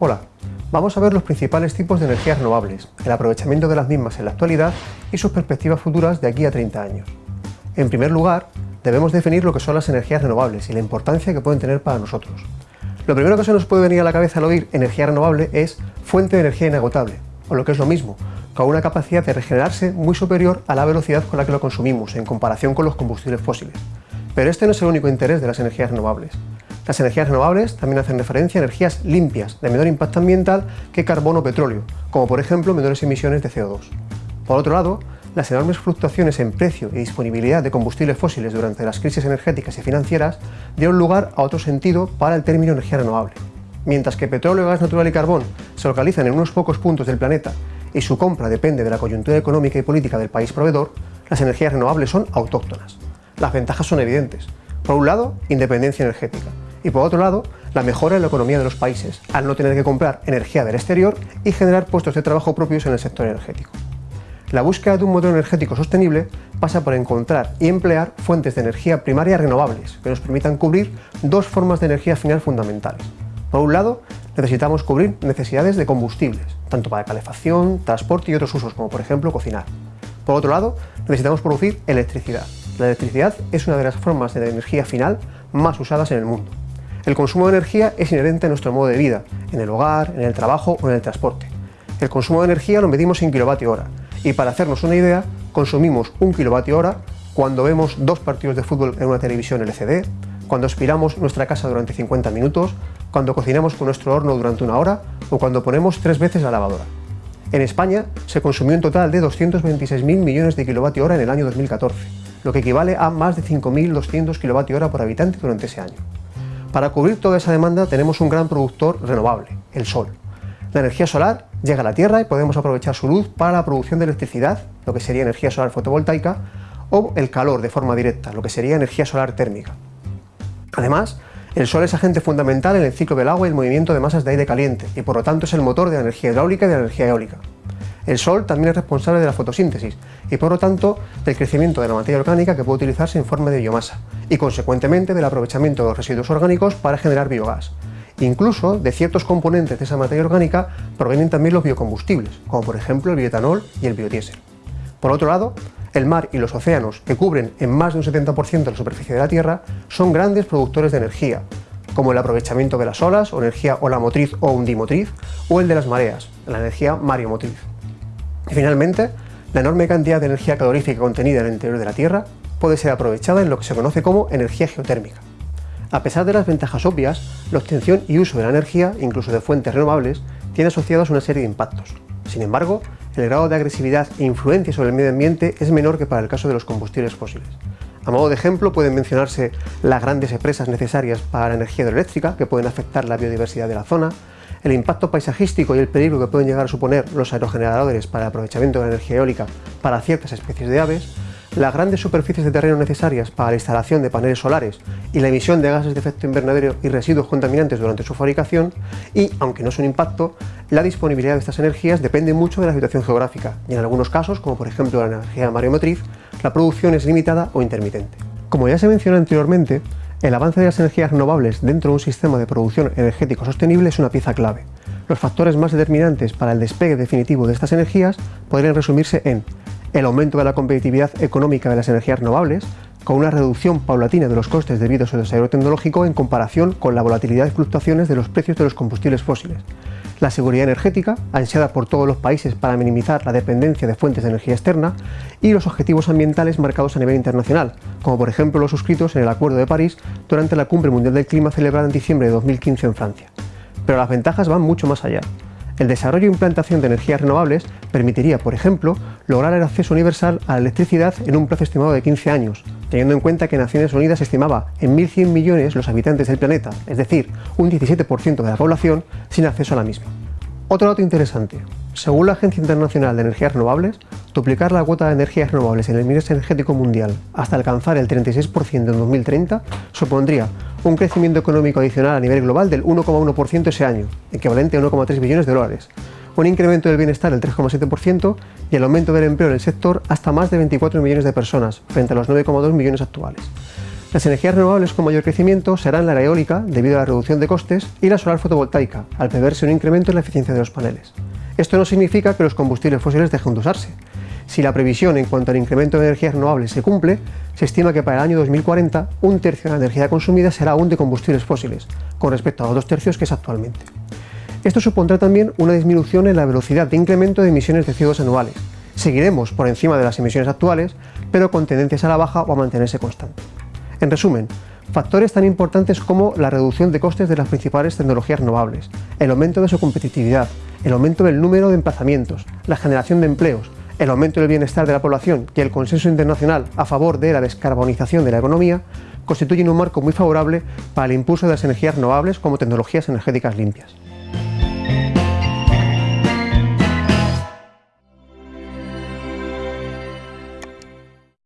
Hola, vamos a ver los principales tipos de energías renovables, el aprovechamiento de las mismas en la actualidad y sus perspectivas futuras de aquí a 30 años. En primer lugar, debemos definir lo que son las energías renovables y la importancia que pueden tener para nosotros. Lo primero que se nos puede venir a la cabeza al oír energía renovable es fuente de energía inagotable, o lo que es lo mismo, con una capacidad de regenerarse muy superior a la velocidad con la que lo consumimos en comparación con los combustibles fósiles. Pero este no es el único interés de las energías renovables. Las energías renovables también hacen referencia a energías limpias, de menor impacto ambiental que carbono o petróleo, como por ejemplo menores emisiones de CO2. Por otro lado, las enormes fluctuaciones en precio y disponibilidad de combustibles fósiles durante las crisis energéticas y financieras dieron lugar a otro sentido para el término energía renovable. Mientras que petróleo, gas natural y carbón se localizan en unos pocos puntos del planeta y su compra depende de la coyuntura económica y política del país proveedor, las energías renovables son autóctonas. Las ventajas son evidentes. Por un lado, independencia energética y por otro lado, la mejora en la economía de los países, al no tener que comprar energía del exterior y generar puestos de trabajo propios en el sector energético. La búsqueda de un modelo energético sostenible pasa por encontrar y emplear fuentes de energía primaria renovables que nos permitan cubrir dos formas de energía final fundamentales. Por un lado, necesitamos cubrir necesidades de combustibles, tanto para calefacción, transporte y otros usos, como por ejemplo cocinar. Por otro lado, necesitamos producir electricidad. La electricidad es una de las formas de energía final más usadas en el mundo. El consumo de energía es inherente a nuestro modo de vida, en el hogar, en el trabajo o en el transporte. El consumo de energía lo medimos en kilovatio hora y para hacernos una idea, consumimos un kilovatio hora cuando vemos dos partidos de fútbol en una televisión LCD, cuando aspiramos nuestra casa durante 50 minutos, cuando cocinamos con nuestro horno durante una hora o cuando ponemos tres veces la lavadora. En España se consumió un total de 226.000 millones de kilovatio hora en el año 2014, lo que equivale a más de 5.200 kilovatio hora por habitante durante ese año. Para cubrir toda esa demanda tenemos un gran productor renovable, el sol. La energía solar llega a la Tierra y podemos aprovechar su luz para la producción de electricidad, lo que sería energía solar fotovoltaica, o el calor de forma directa, lo que sería energía solar térmica. Además, el sol es agente fundamental en el ciclo del agua y el movimiento de masas de aire caliente, y por lo tanto es el motor de la energía hidráulica y de la energía eólica. El sol también es responsable de la fotosíntesis y por lo tanto del crecimiento de la materia orgánica que puede utilizarse en forma de biomasa y consecuentemente del aprovechamiento de los residuos orgánicos para generar biogás. Incluso de ciertos componentes de esa materia orgánica provienen también los biocombustibles, como por ejemplo el bioetanol y el biodiesel. Por otro lado, el mar y los océanos, que cubren en más de un 70% de la superficie de la Tierra, son grandes productores de energía, como el aprovechamiento de las olas, o energía olamotriz o undimotriz, o el de las mareas, la energía mariomotriz. Y finalmente, la enorme cantidad de energía calorífica contenida en el interior de la Tierra puede ser aprovechada en lo que se conoce como energía geotérmica. A pesar de las ventajas obvias, la obtención y uso de la energía, incluso de fuentes renovables, tiene asociados una serie de impactos. Sin embargo, el grado de agresividad e influencia sobre el medio ambiente es menor que para el caso de los combustibles fósiles. A modo de ejemplo pueden mencionarse las grandes empresas necesarias para la energía hidroeléctrica que pueden afectar la biodiversidad de la zona, el impacto paisajístico y el peligro que pueden llegar a suponer los aerogeneradores para el aprovechamiento de la energía eólica para ciertas especies de aves, las grandes superficies de terreno necesarias para la instalación de paneles solares y la emisión de gases de efecto invernadero y residuos contaminantes durante su fabricación y, aunque no es un impacto, la disponibilidad de estas energías depende mucho de la situación geográfica y en algunos casos, como por ejemplo la energía mareomotriz, la producción es limitada o intermitente. Como ya se mencionó anteriormente, el avance de las energías renovables dentro de un sistema de producción energético sostenible es una pieza clave. Los factores más determinantes para el despegue definitivo de estas energías podrían resumirse en el aumento de la competitividad económica de las energías renovables, con una reducción paulatina de los costes debido a su desarrollo tecnológico en comparación con la volatilidad y fluctuaciones de los precios de los combustibles fósiles, la seguridad energética, ansiada por todos los países para minimizar la dependencia de fuentes de energía externa, y los objetivos ambientales marcados a nivel internacional, como por ejemplo los suscritos en el Acuerdo de París durante la Cumbre Mundial del Clima celebrada en diciembre de 2015 en Francia. Pero las ventajas van mucho más allá. El desarrollo e implantación de energías renovables permitiría, por ejemplo, lograr el acceso universal a la electricidad en un plazo estimado de 15 años, teniendo en cuenta que Naciones Unidas estimaba en 1.100 millones los habitantes del planeta, es decir, un 17% de la población, sin acceso a la misma. Otro dato interesante. Según la Agencia Internacional de Energías Renovables, duplicar la cuota de energías renovables en el mix energético mundial hasta alcanzar el 36% en 2030 supondría un crecimiento económico adicional a nivel global del 1,1% ese año, equivalente a 1,3 billones de dólares, un incremento del bienestar del 3,7% y el aumento del empleo en el sector hasta más de 24 millones de personas, frente a los 9,2 millones actuales. Las energías renovables con mayor crecimiento serán la eólica, debido a la reducción de costes, y la solar fotovoltaica, al preverse un incremento en la eficiencia de los paneles. Esto no significa que los combustibles fósiles dejen de usarse. Si la previsión en cuanto al incremento de energías renovables se cumple, se estima que para el año 2040 un tercio de la energía consumida será aún de combustibles fósiles, con respecto a los dos tercios que es actualmente. Esto supondrá también una disminución en la velocidad de incremento de emisiones de CO2 anuales. Seguiremos por encima de las emisiones actuales, pero con tendencias a la baja o a mantenerse constante. En resumen, factores tan importantes como la reducción de costes de las principales tecnologías renovables, el aumento de su competitividad, el aumento del número de emplazamientos, la generación de empleos, el aumento del bienestar de la población y el consenso internacional a favor de la descarbonización de la economía constituyen un marco muy favorable para el impulso de las energías renovables como tecnologías energéticas limpias.